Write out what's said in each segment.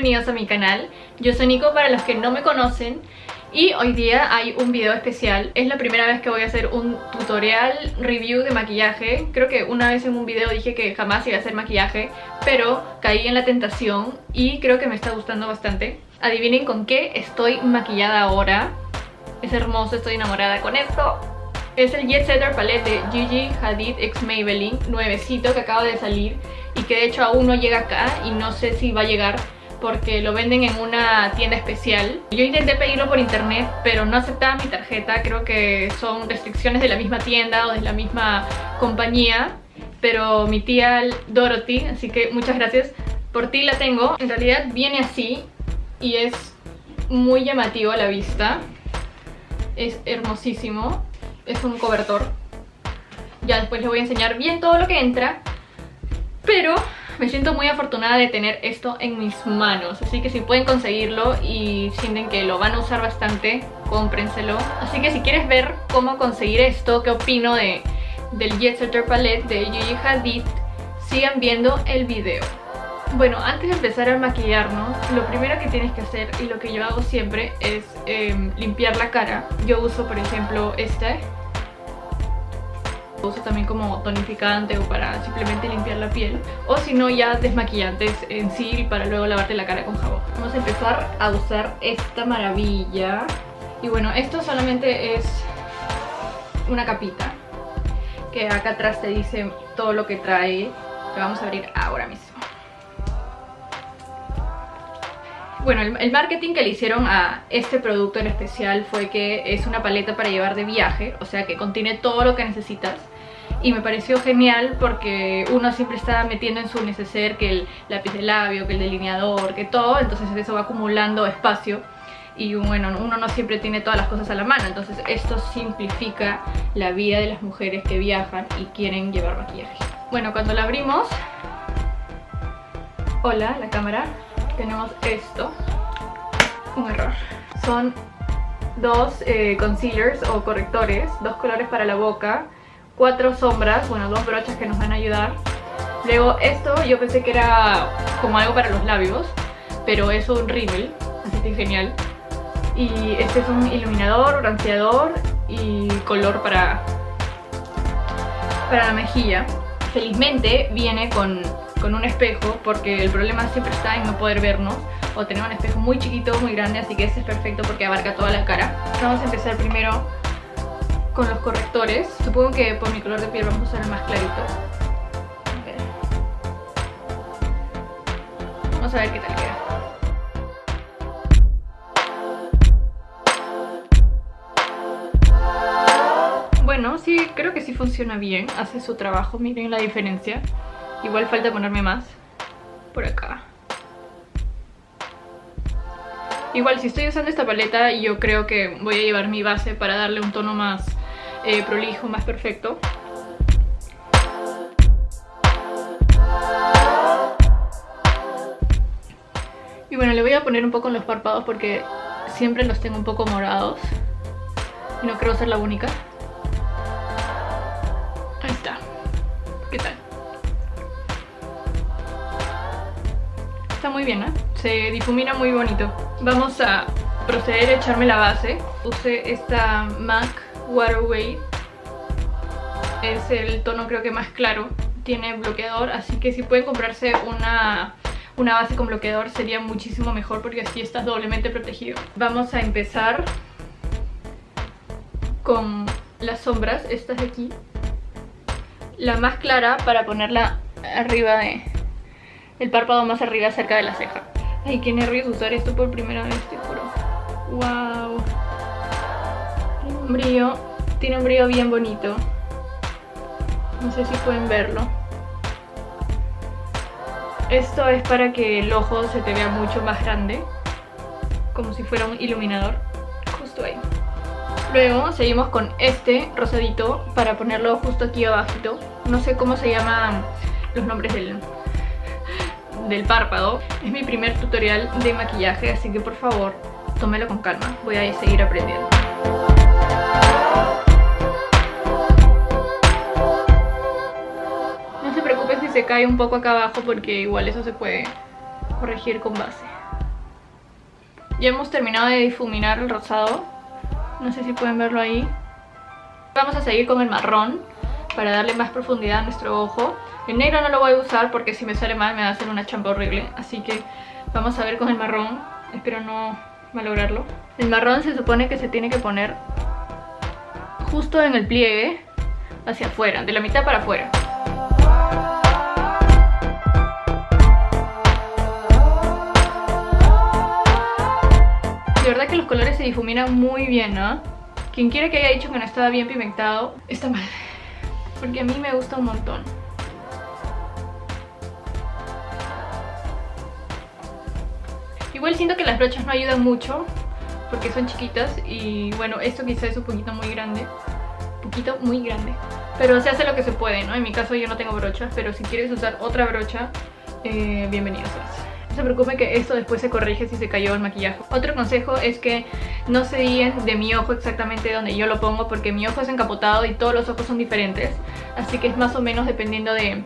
bienvenidos a mi canal. Yo soy Nico para los que no me conocen y hoy día hay un video especial. Es la primera vez que voy a hacer un tutorial review de maquillaje. Creo que una vez en un video dije que jamás iba a hacer maquillaje, pero caí en la tentación y creo que me está gustando bastante. Adivinen con qué estoy maquillada ahora. Es hermoso, estoy enamorada con esto. Es el Jet Setter Palette de Gigi Hadid X Maybelline, nuevecito que acaba de salir y que de hecho aún no llega acá y no sé si va a llegar porque lo venden en una tienda especial. Yo intenté pedirlo por internet, pero no aceptaba mi tarjeta. Creo que son restricciones de la misma tienda o de la misma compañía. Pero mi tía Dorothy, así que muchas gracias. Por ti la tengo. En realidad viene así y es muy llamativo a la vista. Es hermosísimo. Es un cobertor. Ya después les voy a enseñar bien todo lo que entra. Pero me siento muy afortunada de tener esto en mis manos. Así que si pueden conseguirlo y sienten que lo van a usar bastante, cómprenselo. Así que si quieres ver cómo conseguir esto, qué opino de, del Jet Setter Palette de Gigi Hadid Sigan viendo el video. Bueno, antes de empezar a maquillarnos, lo primero que tienes que hacer y lo que yo hago siempre es em, limpiar la cara. Yo uso, por ejemplo, este uso también como tonificante o para simplemente limpiar la piel o si no ya desmaquillantes en sí para luego lavarte la cara con jabón. Vamos a empezar a usar esta maravilla. Y bueno esto solamente es una capita que acá atrás te dice todo lo que trae que vamos a abrir ahora mismo Bueno, el, marketing que le hicieron a este producto en especial fue que es una paleta para llevar de viaje, o sea que contiene todo lo que necesitas. Y me pareció genial porque uno siempre está metiendo en su neceser que el lápiz de labio, que el delineador, que todo, entonces eso va acumulando espacio y bueno, uno no siempre tiene todas las cosas a la mano, entonces esto simplifica la vida de las mujeres que viajan y quieren llevar maquillaje. Bueno, cuando la abrimos, hola, la cámara, tenemos esto, un error, son dos eh, concealers o correctores, dos colores para la boca, cuatro sombras, bueno, dos brochas que nos van a ayudar. Luego esto yo pensé que era como algo para los labios, pero es un rímel, así que genial. Y este es un iluminador, bronceador y color para, para la mejilla. Felizmente viene con, con un espejo porque el problema siempre está en no poder vernos o tener un espejo muy chiquito, muy grande, así que este es perfecto porque abarca toda la cara. Vamos a empezar primero con los correctores. Supongo que por mi color de piel vamos a usar el más clarito. Vamos a ver qué tal queda. Creo que sí funciona bien. Hace su trabajo, miren la diferencia. Igual falta ponerme más por acá. Igual si estoy usando esta paleta yo creo que voy a llevar mi base para darle un tono más eh, prolijo, más perfecto. Y bueno, le voy a poner un poco en los párpados porque siempre los tengo un poco morados. Y no creo ser la única. ¿Qué tal? Está muy bien, ¿eh? Se difumina muy bonito. Vamos a proceder a echarme la base. Use esta MAC Waterway es el tono creo que más claro tiene bloqueador así que si pueden comprarse una, una base con bloqueador sería muchísimo mejor porque así estás doblemente protegido vamos a empezar con las sombras estas de aquí la más clara para ponerla arriba de el párpado más arriba cerca de la ceja ay qué nervios usar esto por primera vez te juro wow un brillo, tiene un brillo bien bonito. No sé si pueden verlo. Esto es para que el ojo se te vea mucho más grande, como si fuera un iluminador. Luego seguimos con este rosadito para ponerlo justo aquí abajito. No sé cómo se llaman los nombres del, del párpado. Es mi primer tutorial de maquillaje, así que por favor, tómelo con calma. Voy a seguir aprendiendo. No se preocupen si se cae un poco acá abajo porque igual eso se puede corregir con base. Ya hemos terminado de difuminar el rosado. No sé si pueden verlo ahí. Vamos a seguir con el marrón para darle más profundidad a nuestro ojo. El negro no lo voy a usar porque si me sale mal me va a hacer una champa horrible. Así que vamos a ver con el marrón. Espero no malograrlo. El marrón se supone que se tiene que poner justo en el pliegue hacia afuera, de la mitad para afuera. De verdad que los colores se difuminan muy bien, ¿no? Quien quiera que haya dicho que no estaba bien pigmentado, está mal. Porque a mí me gusta un montón. Igual siento que las brochas no ayudan mucho porque son chiquitas y bueno, esto quizás es un poquito muy grande. Un poquito muy grande. Pero se hace lo que se puede, ¿no? En mi caso yo no tengo brochas, pero si quieres usar otra brocha, eh, bienvenido No se preocupen que esto después se corrige si se cayó el maquillaje. Otro consejo es que no se guíen de mi ojo exactamente donde yo lo pongo porque mi ojo es encapotado y todos los ojos son diferentes. Así que es más o menos dependiendo de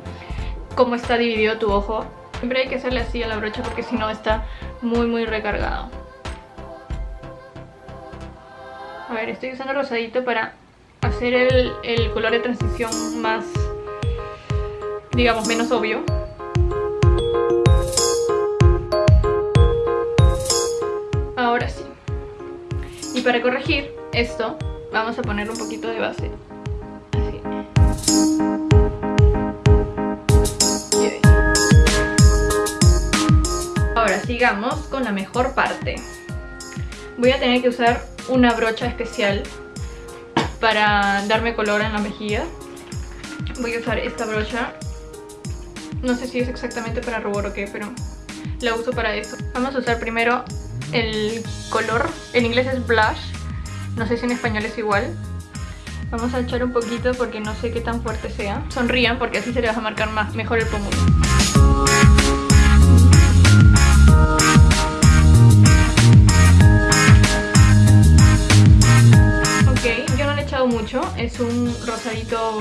cómo está dividido tu ojo. Siempre hay que hacerle así a la brocha porque si no está muy muy recargado. A ver, estoy usando rosadito para hacer el, el color de transición más, digamos, menos obvio. Y para corregir esto, vamos a poner un poquito de base. Ahora sigamos con la mejor parte. Voy a tener que usar una brocha especial para darme color en la mejilla. Voy a usar esta brocha. No sé si es exactamente para rubor o qué, pero la uso para eso. Vamos a usar primero el color. En inglés es blush. No sé si en español es igual. Vamos a echar un poquito porque no sé qué tan fuerte sea. Sonrían porque así se les va a marcar más, mejor el pómulo. mucho, es un rosadito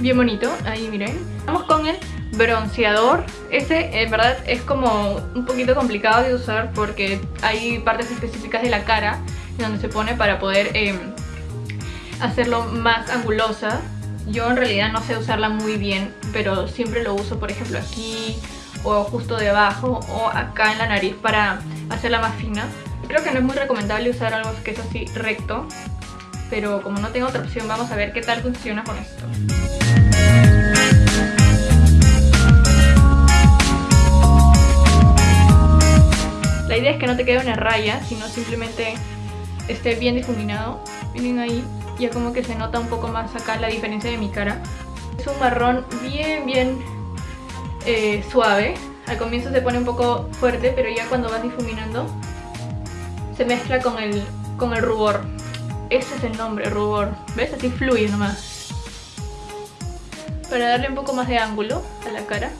bien bonito, ahí miren. Vamos con el bronceador, este en verdad es como un poquito complicado de usar porque hay partes específicas de la cara donde se pone para poder em, hacerlo más angulosa. Yo en realidad no sé usarla muy bien, pero siempre lo uso por ejemplo aquí o justo debajo o acá en la nariz para hacerla más fina. Creo que no es muy recomendable usar algo que es así recto pero como no tengo otra opción vamos a ver qué tal funciona con esto. La idea es que no te quede una raya, sino simplemente esté bien difuminado. Miren ahí, ya como que se nota un poco más acá la diferencia de mi cara. Es un marrón bien, bien eh, suave. Al comienzo se pone un poco fuerte, pero ya cuando vas difuminando se mezcla con el, con el rubor. Ese es el nombre, rubor. ¿Ves? Así fluye nomás. Para darle un poco más de ángulo a la cara.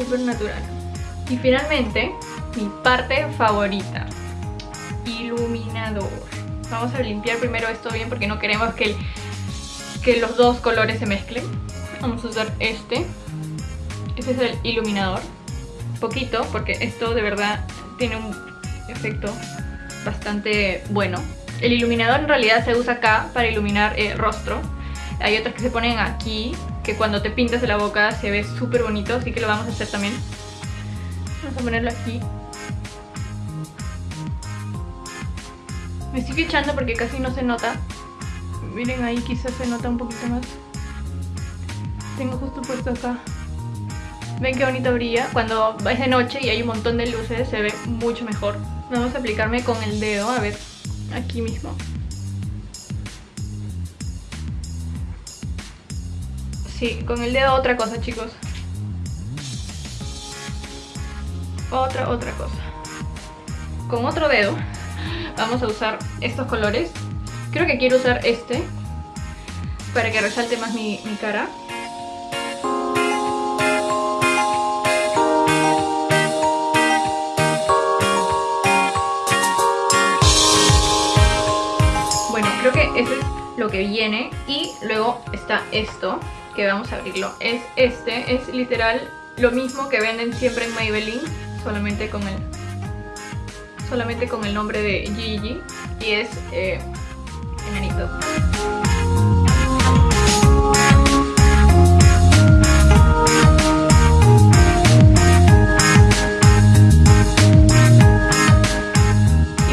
Súper, natural. Y finalmente, mi parte favorita. Iluminador. Vamos a limpiar primero esto bien porque no queremos que, que los dos colores se mezclen. Vamos a usar este. Este es el iluminador poquito porque esto de verdad tiene un efecto bastante bueno. El iluminador en realidad se usa acá para iluminar el rostro. Hay otros que se ponen aquí, que cuando te pintas de la boca se ve súper bonito, así que lo vamos a hacer también. Vamos a ponerlo aquí. Me estoy echando porque casi no se nota. Miren ahí quizás se nota un poquito más. Tengo justo puesto acá. Ven qué bonito brilla. Cuando es de noche y hay un montón de luces se ve mucho mejor. Vamos a aplicarme con el dedo, a ver, aquí mismo. Sí, con el dedo otra cosa, chicos. Otra, otra cosa. Con otro dedo vamos a usar estos colores. Creo que quiero usar este para que resalte más mi, mi cara. eso es lo que viene y luego está esto que vamos a abrirlo es este, es literal lo mismo que venden siempre en Maybelline, solamente con el, solamente con el nombre de Gigi y es eh, enanito.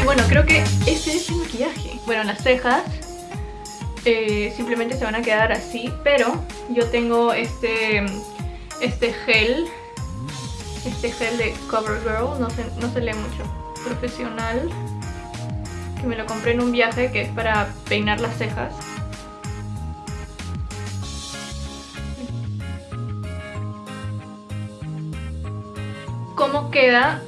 Y bueno, creo que ese es el maquillaje. Bueno, las cejas eh, simplemente se van a quedar así, pero yo tengo este, este gel, este gel de CoverGirl, no se, no se lee mucho, profesional, que me lo compré en un viaje que es para peinar las cejas. ¿Cómo queda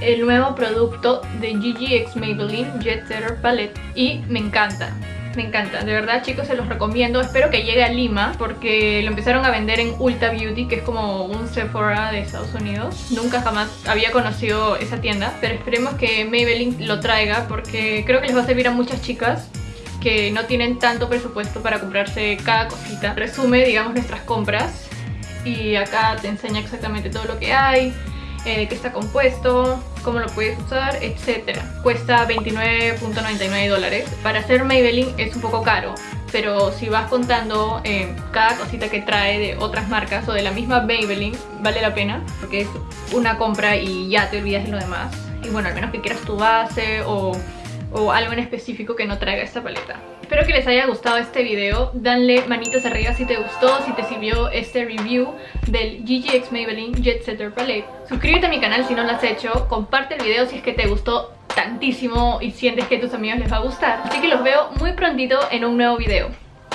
el nuevo producto de GGX Maybelline Jet Setter Palette? Y me encanta. Me encanta, de verdad chicos se los recomiendo. Espero que llegue a Lima porque lo empezaron a vender en Ulta Beauty Que es como un Sephora de Estados Unidos. Nunca jamás había conocido esa tienda Pero esperemos que Maybelline lo traiga porque creo que les va a servir a muchas chicas que no tienen tanto presupuesto para comprarse cada cosita. Resume, digamos, nuestras compras y acá te enseña exactamente todo lo que hay, eh, qué está compuesto, cómo lo puedes usar, etc. Cuesta 29.99 dólares. Para hacer Maybelline es un poco caro, pero si vas contando eh, cada cosita que trae de otras marcas o de la misma Maybelline, vale la pena, porque es una compra y ya te olvidas de lo demás. Y bueno, al menos que quieras tu base o o algo en específico que no traiga esta paleta. Espero que les haya gustado este video, danle manitas arriba si te gustó, si te sirvió este review del GGX Maybelline Jet Setter Palette. Suscríbete a mi canal si no lo has hecho, comparte el video si es que te gustó tantísimo y sientes que a tus amigos les va a gustar. Así que los veo muy prontito en un nuevo video.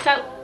¡Chao!